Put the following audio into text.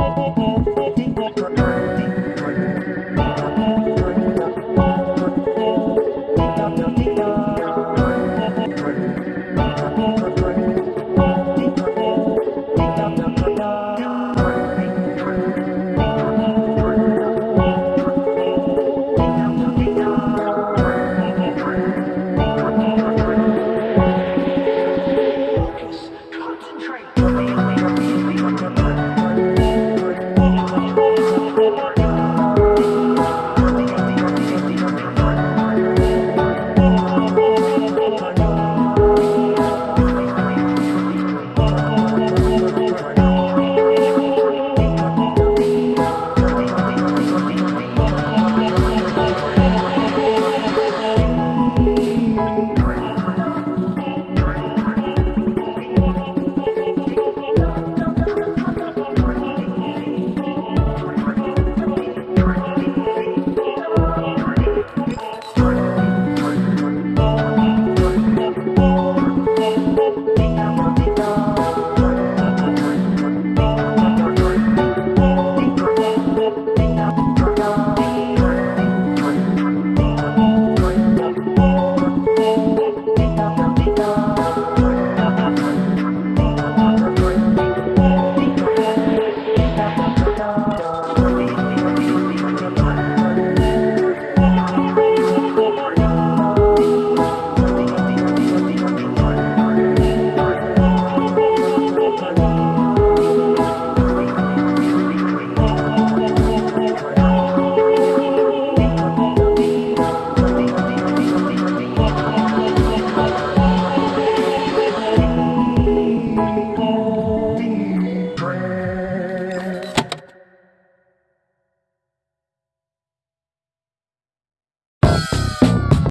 Música Lord.